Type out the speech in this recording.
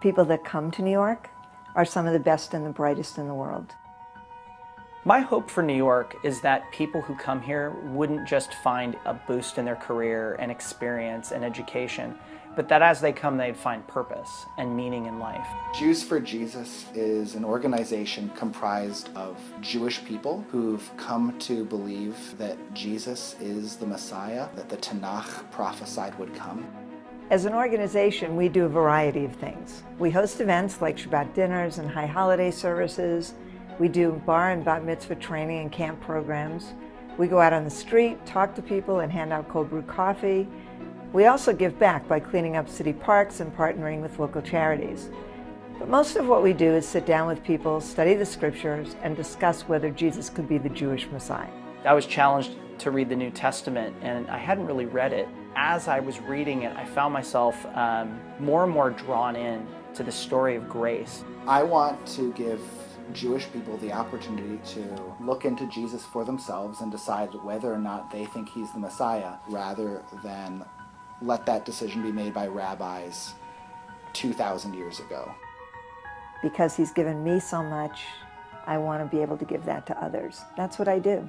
People that come to New York are some of the best and the brightest in the world. My hope for New York is that people who come here wouldn't just find a boost in their career and experience and education, but that as they come they'd find purpose and meaning in life. Jews for Jesus is an organization comprised of Jewish people who've come to believe that Jesus is the Messiah, that the Tanakh prophesied would come. As an organization, we do a variety of things. We host events like Shabbat dinners and high holiday services, we do bar and bat mitzvah training and camp programs. We go out on the street, talk to people, and hand out cold brew coffee. We also give back by cleaning up city parks and partnering with local charities. But most of what we do is sit down with people, study the scriptures, and discuss whether Jesus could be the Jewish Messiah. I was challenged to read the New Testament, and I hadn't really read it. As I was reading it, I found myself um, more and more drawn in to the story of grace. I want to give Jewish people the opportunity to look into Jesus for themselves and decide whether or not they think he's the Messiah, rather than let that decision be made by rabbis 2,000 years ago. Because he's given me so much, I want to be able to give that to others. That's what I do.